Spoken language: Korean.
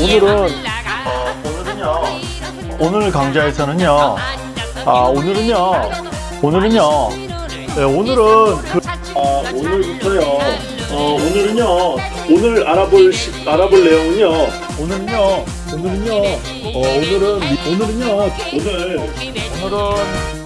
오늘은 어, 오늘은요 오늘 강좌에서는요 아 오늘은요 오늘은요 네, 오늘은 그, 아, 오늘부터요 어, 오늘은요 오늘 알아볼 시, 알아볼 내용은요 오늘은요 오늘은요 어, 오늘은 오늘은요 오늘 오늘은